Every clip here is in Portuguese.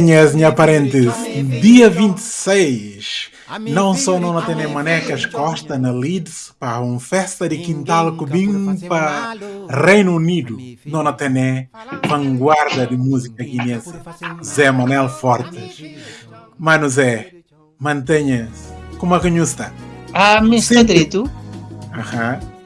Minhas minha parentes, dia 26, não só não tem manecas Costa na Leeds para uma festa de quintal cubim para Reino Unido, não tem vanguarda de música guinense, Zé Manel Fortes. Mano Zé, mantenha-se, como é que está? Ah, me está direito? Aham.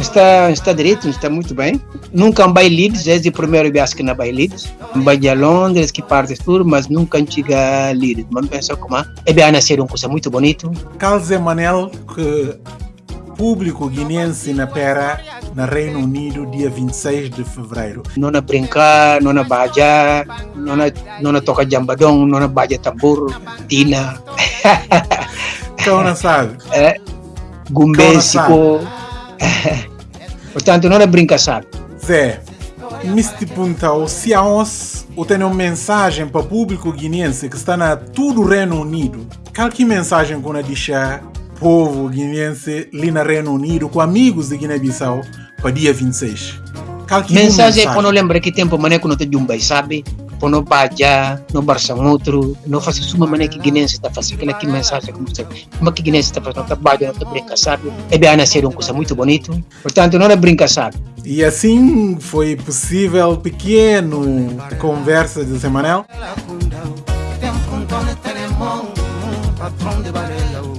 Está, está direito, está muito bem. Nunca vai Leeds, desde o primeiro viagem que não vai Leeds. Vai a Londres, que parte tudo, mas nunca chega a Leeds. Mas penso como é bem nascer uma coisa muito bonito. Calze Manel, que público guinense na Pera, na Reino Unido, dia 26 de fevereiro. Não na brincar, não na baja, não na, não na toca jambadão, não na baja tambor, tina. Então não sabe? É, gumbésico. Portanto, não é brincação. Zé, me perguntou se há ou tem uma mensagem para o público guinense que está na todo o Reino Unido. Qual que mensagem que eu deixar povo guinense ali no Reino Unido com amigos de Guiné-Bissau para dia 26? Qual que mensagem, mensagem? quando lembra que tempo mané quando tem um sabe? Quando baja, no barça outro, não faz uma maneira que guinense está fazendo aquela que mensagem como você, como que guinense está fazendo, está baja, não está brinca, sabe? É bem nascer uma coisa muito bonito, portanto não é brinca, sabe? E assim foi possível pequeno conversa de Semanel. Patrão de Varela,